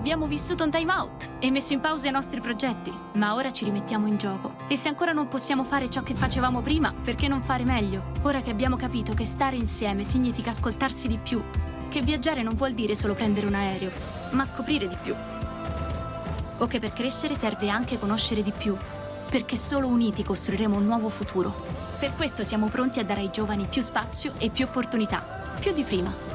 Abbiamo vissuto un time out e messo in pausa i nostri progetti, ma ora ci rimettiamo in gioco. E se ancora non possiamo fare ciò che facevamo prima, perché non fare meglio? Ora che abbiamo capito che stare insieme significa ascoltarsi di più, che viaggiare non vuol dire solo prendere un aereo, ma scoprire di più. O che per crescere serve anche conoscere di più, perché solo uniti costruiremo un nuovo futuro. Per questo siamo pronti a dare ai giovani più spazio e più opportunità, più di prima.